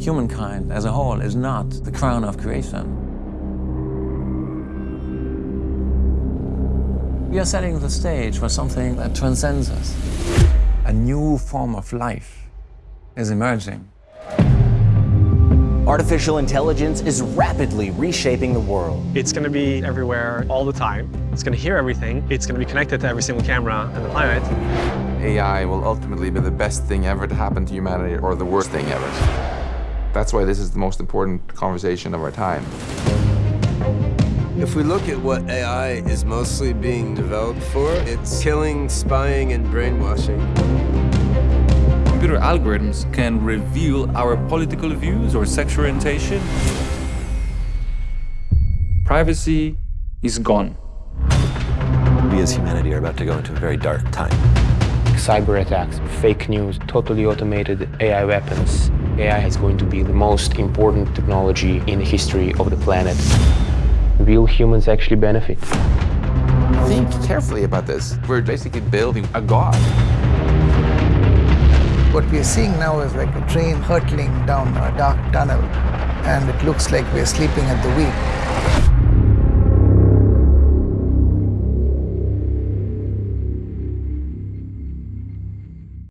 humankind as a whole is not the crown of creation. We are setting the stage for something that transcends us. A new form of life is emerging. Artificial intelligence is rapidly reshaping the world. It's going to be everywhere all the time. It's going to hear everything. It's going to be connected to every single camera on the planet. AI will ultimately be the best thing ever to happen to humanity or the worst thing ever. That's why this is the most important conversation of our time. If we look at what AI is mostly being developed for, it's killing, spying, and brainwashing. Computer algorithms can reveal our political views or sexual orientation. Privacy is gone. We as humanity are about to go into a very dark time. Cyber attacks, fake news, totally automated AI weapons. AI is going to be the most important technology in the history of the planet. Will humans actually benefit? Think carefully about this. We're basically building a god. What we are seeing now is like a train hurtling down a dark tunnel, and it looks like we're sleeping at the wheel.